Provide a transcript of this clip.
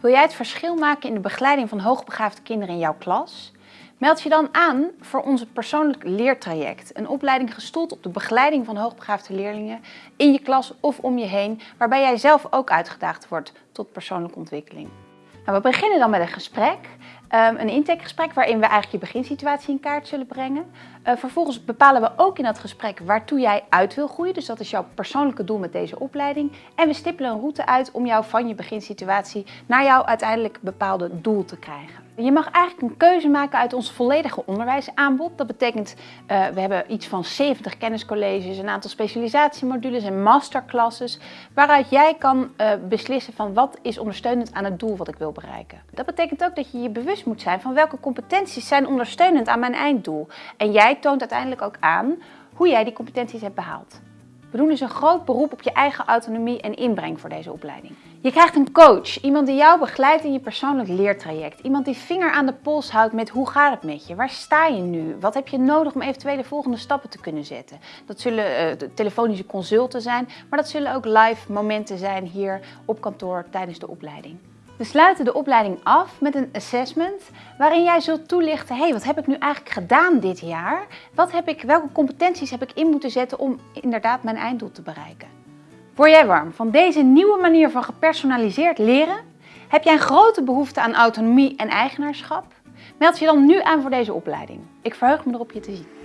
Wil jij het verschil maken in de begeleiding van hoogbegaafde kinderen in jouw klas? Meld je dan aan voor onze persoonlijk leertraject. Een opleiding gestoeld op de begeleiding van hoogbegaafde leerlingen in je klas of om je heen, waarbij jij zelf ook uitgedaagd wordt tot persoonlijke ontwikkeling. Nou, we beginnen dan met een gesprek. Um, een intakegesprek waarin we eigenlijk je beginsituatie in kaart zullen brengen. Uh, vervolgens bepalen we ook in dat gesprek waartoe jij uit wil groeien. Dus dat is jouw persoonlijke doel met deze opleiding. En we stippelen een route uit om jou van je beginsituatie naar jouw uiteindelijk bepaalde doel te krijgen. Je mag eigenlijk een keuze maken uit ons volledige onderwijsaanbod. Dat betekent, uh, we hebben iets van 70 kenniscolleges, een aantal specialisatiemodules en masterclasses, waaruit jij kan uh, beslissen van wat is ondersteunend aan het doel wat ik wil bereiken. Dat betekent ook dat je je bewust moet zijn van welke competenties zijn ondersteunend aan mijn einddoel. En jij toont uiteindelijk ook aan hoe jij die competenties hebt behaald. We doen dus een groot beroep op je eigen autonomie en inbreng voor deze opleiding. Je krijgt een coach, iemand die jou begeleidt in je persoonlijk leertraject. Iemand die vinger aan de pols houdt met hoe gaat het met je? Waar sta je nu? Wat heb je nodig om eventueel de volgende stappen te kunnen zetten? Dat zullen uh, telefonische consulten zijn, maar dat zullen ook live momenten zijn hier op kantoor tijdens de opleiding. We sluiten de opleiding af met een assessment waarin jij zult toelichten, hey, wat heb ik nu eigenlijk gedaan dit jaar? Wat heb ik, welke competenties heb ik in moeten zetten om inderdaad mijn einddoel te bereiken? Word jij warm van deze nieuwe manier van gepersonaliseerd leren? Heb jij een grote behoefte aan autonomie en eigenaarschap? Meld je dan nu aan voor deze opleiding. Ik verheug me erop je te zien.